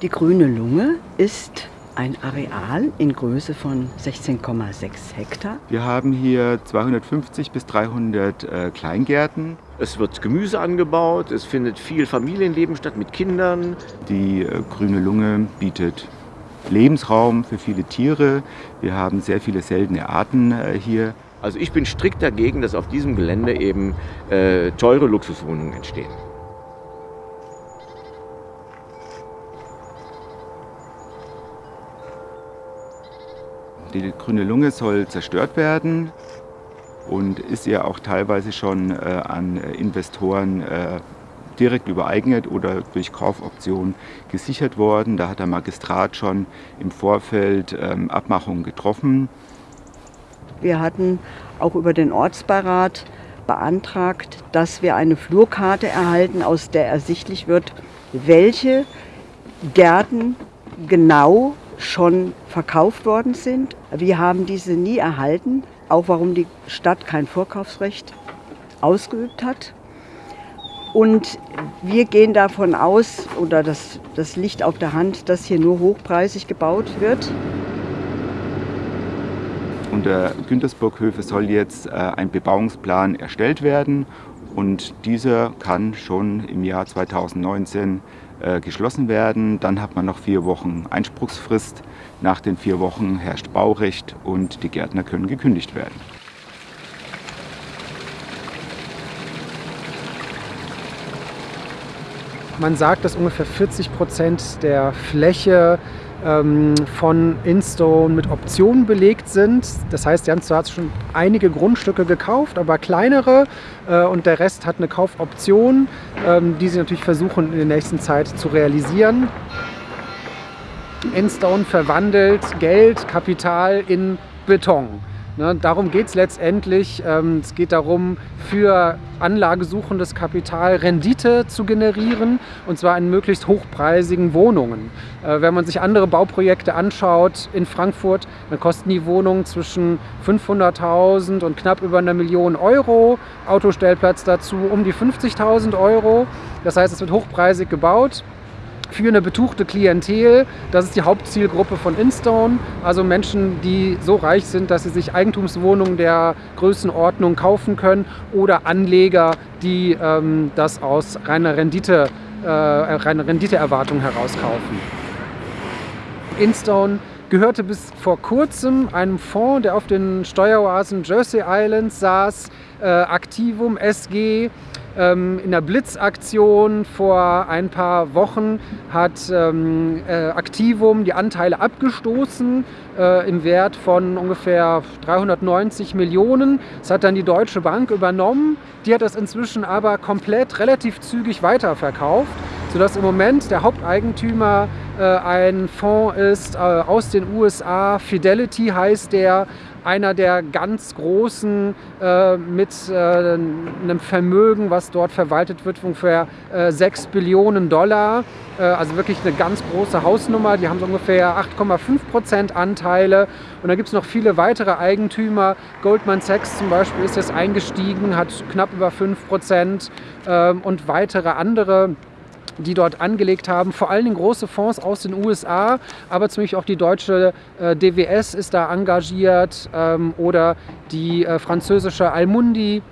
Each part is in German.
Die grüne Lunge ist ein Areal in Größe von 16,6 Hektar. Wir haben hier 250 bis 300 äh, Kleingärten. Es wird Gemüse angebaut, es findet viel Familienleben statt mit Kindern. Die äh, grüne Lunge bietet Lebensraum für viele Tiere. Wir haben sehr viele seltene Arten äh, hier. Also ich bin strikt dagegen, dass auf diesem Gelände eben äh, teure Luxuswohnungen entstehen. Die grüne Lunge soll zerstört werden und ist ja auch teilweise schon äh, an Investoren äh, direkt übereignet oder durch Kaufoption gesichert worden. Da hat der Magistrat schon im Vorfeld ähm, Abmachungen getroffen. Wir hatten auch über den Ortsbeirat beantragt, dass wir eine Flurkarte erhalten, aus der ersichtlich wird, welche Gärten genau schon verkauft worden sind. Wir haben diese nie erhalten, auch warum die Stadt kein Vorkaufsrecht ausgeübt hat. Und wir gehen davon aus, oder das, das liegt auf der Hand, dass hier nur hochpreisig gebaut wird. Unter Güntersburghöfe soll jetzt äh, ein Bebauungsplan erstellt werden und dieser kann schon im Jahr 2019 äh, geschlossen werden. Dann hat man noch vier Wochen Einspruchsfrist. Nach den vier Wochen herrscht Baurecht und die Gärtner können gekündigt werden. Man sagt, dass ungefähr 40 Prozent der Fläche von Instone mit Optionen belegt sind. Das heißt, sie haben zwar schon einige Grundstücke gekauft, aber kleinere äh, und der Rest hat eine Kaufoption, ähm, die sie natürlich versuchen in der nächsten Zeit zu realisieren. Instone verwandelt Geld, Kapital in Beton. Ne, darum geht es letztendlich. Ähm, es geht darum, für anlagesuchendes Kapital Rendite zu generieren und zwar in möglichst hochpreisigen Wohnungen. Äh, wenn man sich andere Bauprojekte anschaut in Frankfurt, dann kosten die Wohnungen zwischen 500.000 und knapp über einer Million Euro. Autostellplatz dazu um die 50.000 Euro. Das heißt, es wird hochpreisig gebaut für eine betuchte Klientel. Das ist die Hauptzielgruppe von Instone, also Menschen, die so reich sind, dass sie sich Eigentumswohnungen der Größenordnung kaufen können oder Anleger, die ähm, das aus reiner Rendite, äh, reiner Renditeerwartung herauskaufen. Instone gehörte bis vor kurzem einem Fonds, der auf den Steueroasen Jersey Islands saß, äh, Activum SG, in der Blitzaktion vor ein paar Wochen hat ähm, äh, Activum die Anteile abgestoßen äh, im Wert von ungefähr 390 Millionen. Das hat dann die Deutsche Bank übernommen. Die hat das inzwischen aber komplett relativ zügig weiterverkauft, sodass im Moment der Haupteigentümer ein Fonds ist äh, aus den USA. Fidelity heißt der einer der ganz großen äh, mit äh, einem Vermögen, was dort verwaltet wird, ungefähr äh, 6 Billionen Dollar. Äh, also wirklich eine ganz große Hausnummer. Die haben so ungefähr 8,5 Prozent Anteile. Und da gibt es noch viele weitere Eigentümer. Goldman Sachs zum Beispiel ist jetzt eingestiegen, hat knapp über 5 Prozent ähm, und weitere andere die dort angelegt haben. Vor allen Dingen große Fonds aus den USA, aber zum Beispiel auch die deutsche äh, DWS ist da engagiert ähm, oder die äh, französische Almundi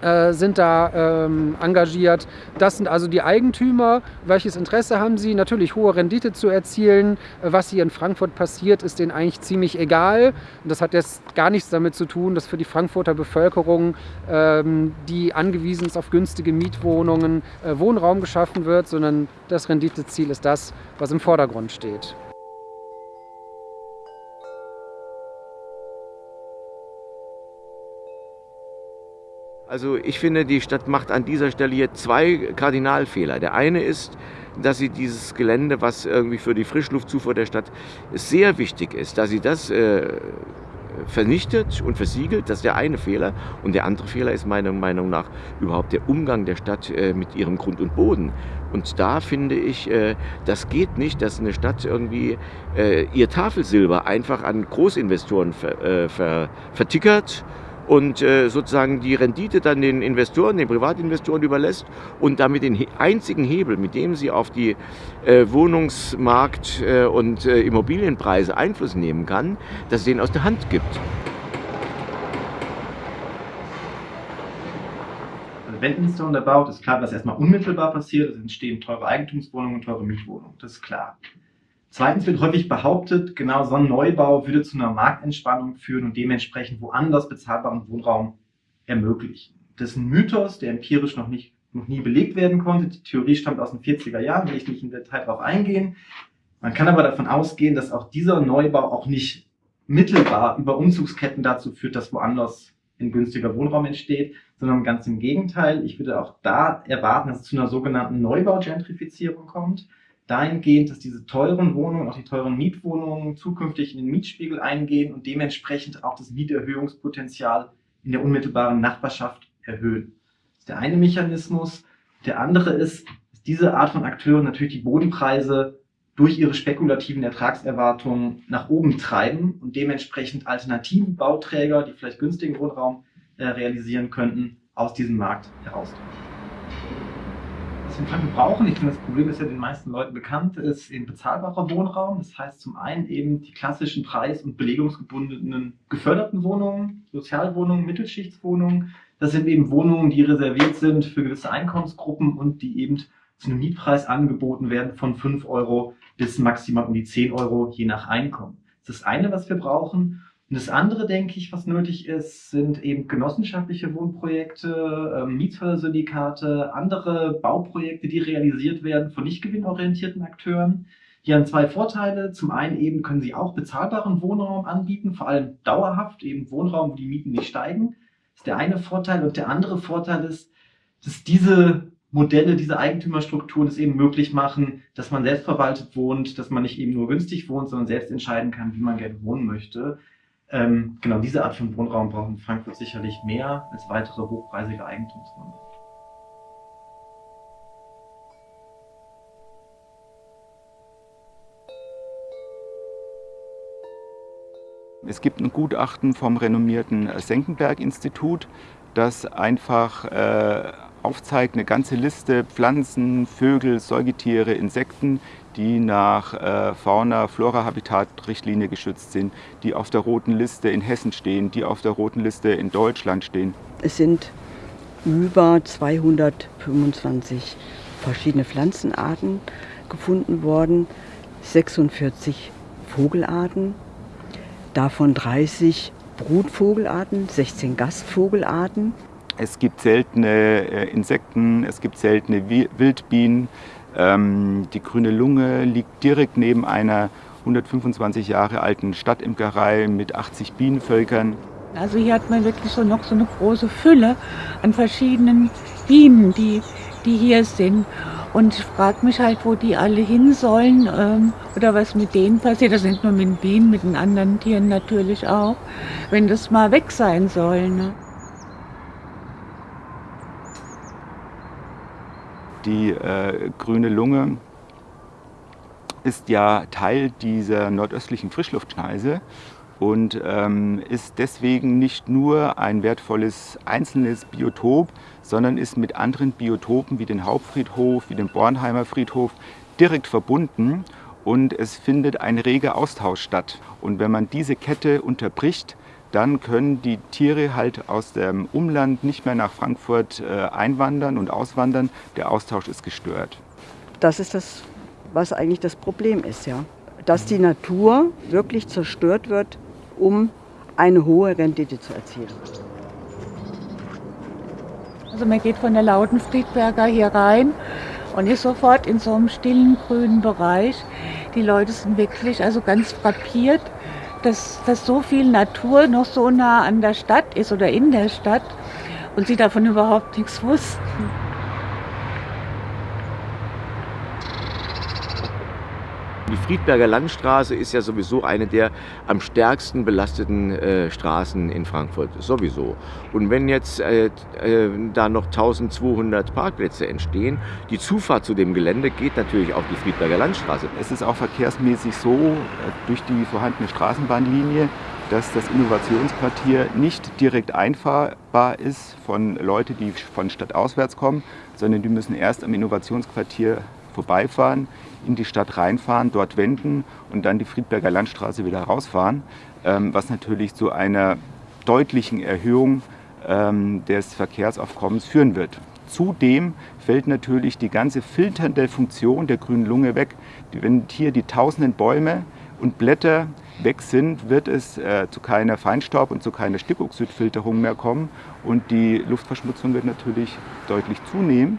äh, sind da ähm, engagiert. Das sind also die Eigentümer. Welches Interesse haben sie? Natürlich hohe Rendite zu erzielen. Was hier in Frankfurt passiert, ist denen eigentlich ziemlich egal. Und das hat jetzt gar nichts damit zu tun, dass für die Frankfurter Bevölkerung, ähm, die angewiesen ist auf günstige Mietwohnungen, äh, Wohnraum geschaffen wird, sondern das Renditeziel ist das, was im Vordergrund steht. Also ich finde, die Stadt macht an dieser Stelle hier zwei Kardinalfehler. Der eine ist, dass sie dieses Gelände, was irgendwie für die Frischluftzufuhr der Stadt sehr wichtig ist, dass sie das äh, vernichtet und versiegelt. Das ist der eine Fehler. Und der andere Fehler ist meiner Meinung nach überhaupt der Umgang der Stadt äh, mit ihrem Grund und Boden. Und da finde ich, äh, das geht nicht, dass eine Stadt irgendwie äh, ihr Tafelsilber einfach an Großinvestoren ver, äh, ver, vertickert und äh, sozusagen die Rendite dann den Investoren, den Privatinvestoren überlässt und damit den einzigen Hebel, mit dem sie auf die äh, Wohnungsmarkt- äh, und äh, Immobilienpreise Einfluss nehmen kann, dass sie den aus der Hand gibt. Also wenn da baut, ist klar, was erstmal unmittelbar passiert. Es entstehen teure Eigentumswohnungen und teure Mietwohnungen. Das ist klar. Zweitens wird häufig behauptet, genau so ein Neubau würde zu einer Marktentspannung führen und dementsprechend woanders bezahlbaren Wohnraum ermöglichen. Das ist ein Mythos, der empirisch noch, nicht, noch nie belegt werden konnte. Die Theorie stammt aus den 40er Jahren, will ich nicht im Detail darauf eingehen. Man kann aber davon ausgehen, dass auch dieser Neubau auch nicht mittelbar über Umzugsketten dazu führt, dass woanders ein günstiger Wohnraum entsteht, sondern ganz im Gegenteil. Ich würde auch da erwarten, dass es zu einer sogenannten Neubaugentrifizierung kommt dahingehend, dass diese teuren Wohnungen, auch die teuren Mietwohnungen zukünftig in den Mietspiegel eingehen und dementsprechend auch das Mieterhöhungspotenzial in der unmittelbaren Nachbarschaft erhöhen. Das ist der eine Mechanismus. Der andere ist, dass diese Art von Akteuren natürlich die Bodenpreise durch ihre spekulativen Ertragserwartungen nach oben treiben und dementsprechend alternative Bauträger, die vielleicht günstigen Wohnraum äh, realisieren könnten, aus diesem Markt herausdrücken was wir brauchen, ich finde, das Problem ist ja den meisten Leuten bekannt, ist eben bezahlbarer Wohnraum. Das heißt zum einen eben die klassischen preis- und belegungsgebundenen geförderten Wohnungen, Sozialwohnungen, Mittelschichtswohnungen. Das sind eben Wohnungen, die reserviert sind für gewisse Einkommensgruppen und die eben zu einem Mietpreis angeboten werden von 5 Euro bis maximal um die 10 Euro, je nach Einkommen. Das ist das eine, was wir brauchen. Und das andere, denke ich, was nötig ist, sind eben genossenschaftliche Wohnprojekte, ähm, Mietshörsyndikate, andere Bauprojekte, die realisiert werden von nicht gewinnorientierten Akteuren. Hier haben zwei Vorteile. Zum einen eben können sie auch bezahlbaren Wohnraum anbieten, vor allem dauerhaft, eben Wohnraum, wo die Mieten nicht steigen. Das ist der eine Vorteil. Und der andere Vorteil ist, dass diese Modelle, diese Eigentümerstrukturen es eben möglich machen, dass man selbstverwaltet wohnt, dass man nicht eben nur günstig wohnt, sondern selbst entscheiden kann, wie man gerne wohnen möchte. Ähm, genau diese Art von Wohnraum brauchen Frankfurt sicherlich mehr als weitere hochpreisige Eigentumsräume. Es gibt ein Gutachten vom renommierten Senckenberg-Institut, das einfach äh, aufzeigt eine ganze Liste Pflanzen, Vögel, Säugetiere, Insekten, die nach äh, Fauna-Flora-Habitat-Richtlinie geschützt sind, die auf der roten Liste in Hessen stehen, die auf der roten Liste in Deutschland stehen. Es sind über 225 verschiedene Pflanzenarten gefunden worden, 46 Vogelarten, davon 30 Brutvogelarten, 16 Gastvogelarten. Es gibt seltene äh, Insekten, es gibt seltene Wildbienen, ähm, die Grüne Lunge liegt direkt neben einer 125 Jahre alten Stadtimkerei mit 80 Bienenvölkern. Also hier hat man wirklich so noch so eine große Fülle an verschiedenen Bienen, die, die hier sind. Und ich frage mich halt, wo die alle hin sollen ähm, oder was mit denen passiert. Das sind nur mit den Bienen, mit den anderen Tieren natürlich auch, wenn das mal weg sein soll. Ne? Die äh, grüne Lunge ist ja Teil dieser nordöstlichen Frischluftschneise und ähm, ist deswegen nicht nur ein wertvolles einzelnes Biotop, sondern ist mit anderen Biotopen wie den Hauptfriedhof, wie dem Bornheimer Friedhof direkt verbunden und es findet ein reger Austausch statt. Und wenn man diese Kette unterbricht, dann können die Tiere halt aus dem Umland nicht mehr nach Frankfurt äh, einwandern und auswandern. Der Austausch ist gestört. Das ist das, was eigentlich das Problem ist, ja. Dass die Natur wirklich zerstört wird, um eine hohe Rendite zu erzielen. Also man geht von der Lautenfriedberger hier rein und ist sofort in so einem stillen grünen Bereich. Die Leute sind wirklich also ganz frappiert dass, dass so viel Natur noch so nah an der Stadt ist oder in der Stadt und sie davon überhaupt nichts wussten. Die Friedberger Landstraße ist ja sowieso eine der am stärksten belasteten äh, Straßen in Frankfurt, sowieso. Und wenn jetzt äh, äh, da noch 1200 Parkplätze entstehen, die Zufahrt zu dem Gelände geht natürlich auf die Friedberger Landstraße. Es ist auch verkehrsmäßig so, äh, durch die vorhandene Straßenbahnlinie, dass das Innovationsquartier nicht direkt einfahrbar ist von Leuten, die von Stadt auswärts kommen, sondern die müssen erst am Innovationsquartier vorbeifahren, in die Stadt reinfahren, dort wenden und dann die Friedberger Landstraße wieder rausfahren, ähm, was natürlich zu einer deutlichen Erhöhung ähm, des Verkehrsaufkommens führen wird. Zudem fällt natürlich die ganze filternde Funktion der grünen Lunge weg. Wenn hier die tausenden Bäume und Blätter weg sind, wird es äh, zu keiner Feinstaub- und zu keiner Stickoxidfilterung mehr kommen und die Luftverschmutzung wird natürlich deutlich zunehmen.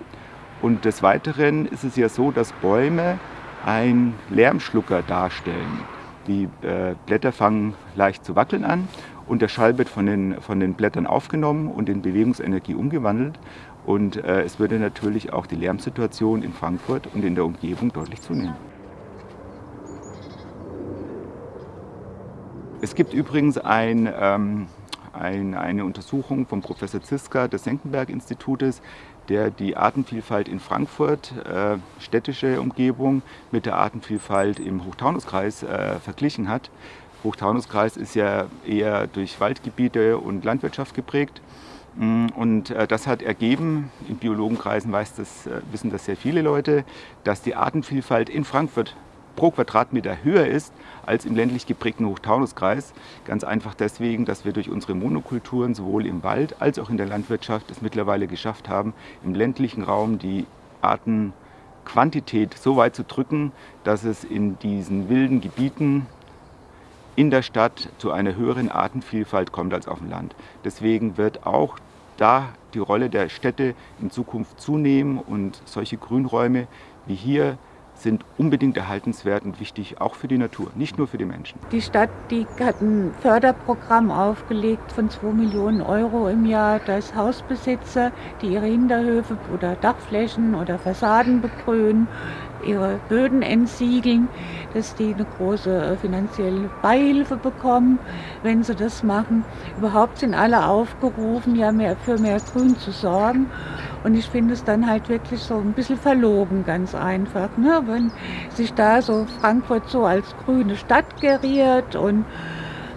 Und des Weiteren ist es ja so, dass Bäume ein Lärmschlucker darstellen. Die äh, Blätter fangen leicht zu wackeln an und der Schall wird von den, von den Blättern aufgenommen und in Bewegungsenergie umgewandelt. Und äh, es würde natürlich auch die Lärmsituation in Frankfurt und in der Umgebung deutlich zunehmen. Es gibt übrigens ein, ähm, ein, eine Untersuchung vom Professor Ziska des Senckenberg-Institutes, der die Artenvielfalt in Frankfurt, äh, städtische Umgebung, mit der Artenvielfalt im Hochtaunuskreis äh, verglichen hat. Hochtaunuskreis ist ja eher durch Waldgebiete und Landwirtschaft geprägt. Mm, und äh, das hat ergeben, in Biologenkreisen weiß das, äh, wissen das sehr viele Leute, dass die Artenvielfalt in Frankfurt pro Quadratmeter höher ist als im ländlich geprägten Hochtaunuskreis. Ganz einfach deswegen, dass wir durch unsere Monokulturen sowohl im Wald als auch in der Landwirtschaft es mittlerweile geschafft haben, im ländlichen Raum die Artenquantität so weit zu drücken, dass es in diesen wilden Gebieten in der Stadt zu einer höheren Artenvielfalt kommt als auf dem Land. Deswegen wird auch da die Rolle der Städte in Zukunft zunehmen und solche Grünräume wie hier sind unbedingt erhaltenswert und wichtig, auch für die Natur, nicht nur für die Menschen. Die Stadt die hat ein Förderprogramm aufgelegt von 2 Millionen Euro im Jahr, dass Hausbesitzer, die ihre Hinterhöfe oder Dachflächen oder Fassaden begrünen, ihre Böden entsiegeln, dass die eine große äh, finanzielle Beihilfe bekommen, wenn sie das machen. Überhaupt sind alle aufgerufen, ja mehr für mehr Grün zu sorgen. Und ich finde es dann halt wirklich so ein bisschen verlogen, ganz einfach, ne? wenn sich da so Frankfurt so als grüne Stadt geriert und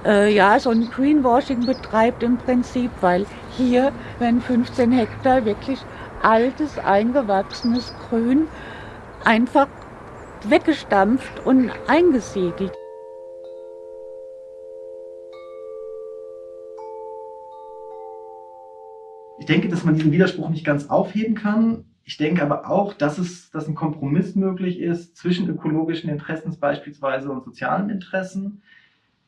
äh, ja, so ein Greenwashing betreibt im Prinzip, weil hier werden 15 Hektar wirklich altes, eingewachsenes Grün einfach weggestampft und eingesiegelt. Ich denke, dass man diesen Widerspruch nicht ganz aufheben kann. Ich denke aber auch, dass, es, dass ein Kompromiss möglich ist zwischen ökologischen Interessen beispielsweise und sozialen Interessen.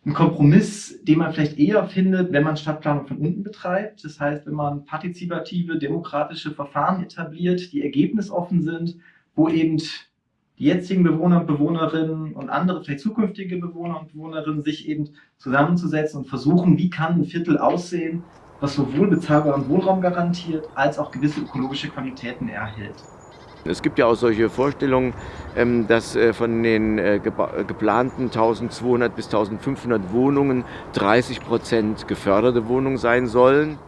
Ein Kompromiss, den man vielleicht eher findet, wenn man Stadtplanung von unten betreibt. Das heißt, wenn man partizipative, demokratische Verfahren etabliert, die ergebnisoffen sind, wo eben die jetzigen Bewohner und Bewohnerinnen und andere, vielleicht zukünftige Bewohner und Bewohnerinnen, sich eben zusammenzusetzen und versuchen, wie kann ein Viertel aussehen, was sowohl bezahlbaren Wohnraum garantiert, als auch gewisse ökologische Qualitäten erhält. Es gibt ja auch solche Vorstellungen, ähm, dass äh, von den äh, geplanten 1200 bis 1500 Wohnungen 30 Prozent geförderte Wohnungen sein sollen.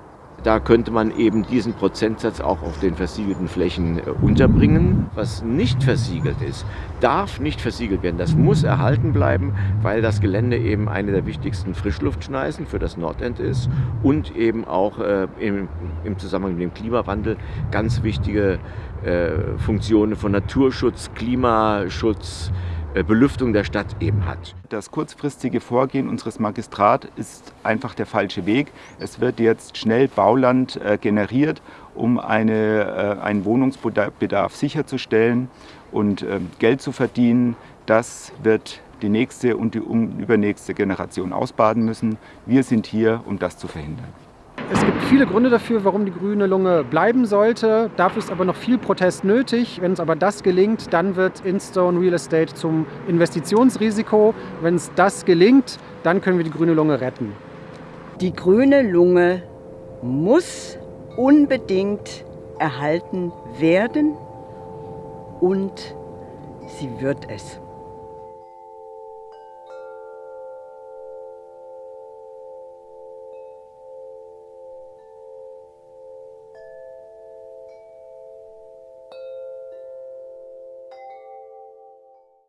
Da könnte man eben diesen Prozentsatz auch auf den versiegelten Flächen äh, unterbringen. Was nicht versiegelt ist, darf nicht versiegelt werden. Das muss erhalten bleiben, weil das Gelände eben eine der wichtigsten Frischluftschneisen für das Nordend ist und eben auch äh, im, im, Zusammenhang mit dem Klimawandel ganz wichtige äh, Funktionen von Naturschutz, Klimaschutz, Belüftung der Stadt eben hat. Das kurzfristige Vorgehen unseres Magistrats ist einfach der falsche Weg. Es wird jetzt schnell Bauland äh, generiert, um eine, äh, einen Wohnungsbedarf sicherzustellen und ähm, Geld zu verdienen. Das wird die nächste und die übernächste Generation ausbaden müssen. Wir sind hier, um das zu verhindern. Es gibt viele Gründe dafür, warum die grüne Lunge bleiben sollte. Dafür ist aber noch viel Protest nötig. Wenn uns aber das gelingt, dann wird Instone Real Estate zum Investitionsrisiko. Wenn es das gelingt, dann können wir die grüne Lunge retten. Die grüne Lunge muss unbedingt erhalten werden und sie wird es.